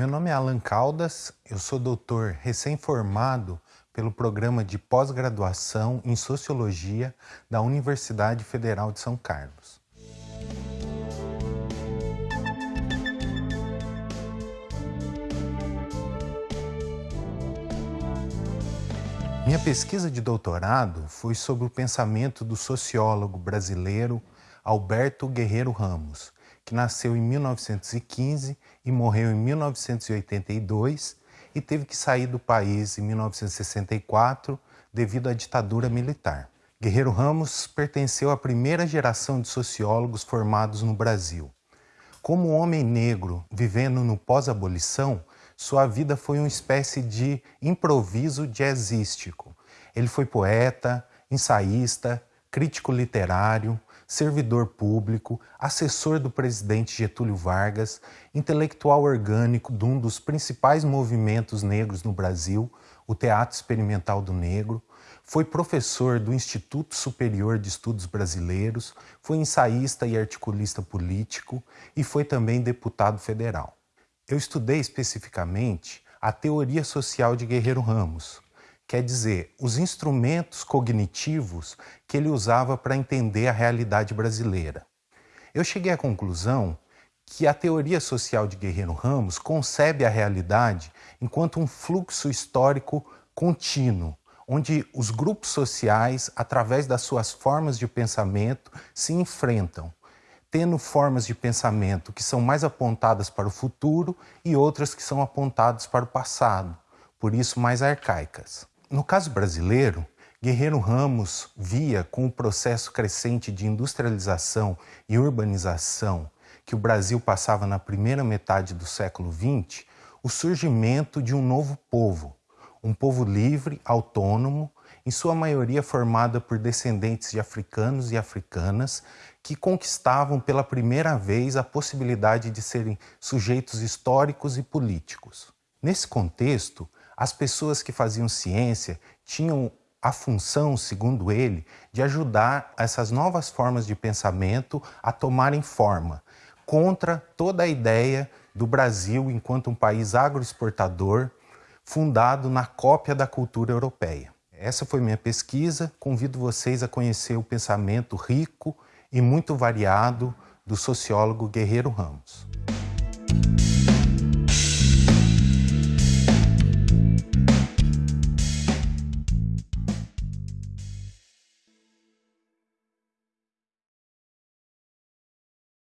Meu nome é Alan Caldas, eu sou doutor recém-formado pelo programa de pós-graduação em Sociologia da Universidade Federal de São Carlos. Minha pesquisa de doutorado foi sobre o pensamento do sociólogo brasileiro Alberto Guerreiro Ramos, que nasceu em 1915 e morreu em 1982 e teve que sair do país em 1964 devido à ditadura militar. Guerreiro Ramos pertenceu à primeira geração de sociólogos formados no Brasil. Como homem negro vivendo no pós-abolição, sua vida foi uma espécie de improviso jazzístico. Ele foi poeta, ensaísta, crítico literário, servidor público, assessor do presidente Getúlio Vargas, intelectual orgânico de um dos principais movimentos negros no Brasil, o Teatro Experimental do Negro, foi professor do Instituto Superior de Estudos Brasileiros, foi ensaísta e articulista político e foi também deputado federal. Eu estudei especificamente a teoria social de Guerreiro Ramos, quer dizer, os instrumentos cognitivos que ele usava para entender a realidade brasileira. Eu cheguei à conclusão que a teoria social de Guerreiro Ramos concebe a realidade enquanto um fluxo histórico contínuo, onde os grupos sociais, através das suas formas de pensamento, se enfrentam, tendo formas de pensamento que são mais apontadas para o futuro e outras que são apontadas para o passado, por isso mais arcaicas. No caso brasileiro, Guerreiro Ramos via com o processo crescente de industrialização e urbanização que o Brasil passava na primeira metade do século XX, o surgimento de um novo povo, um povo livre, autônomo, em sua maioria formada por descendentes de africanos e africanas que conquistavam pela primeira vez a possibilidade de serem sujeitos históricos e políticos. Nesse contexto, as pessoas que faziam ciência tinham a função, segundo ele, de ajudar essas novas formas de pensamento a tomarem forma, contra toda a ideia do Brasil enquanto um país agroexportador, fundado na cópia da cultura europeia. Essa foi minha pesquisa. Convido vocês a conhecer o pensamento rico e muito variado do sociólogo Guerreiro Ramos.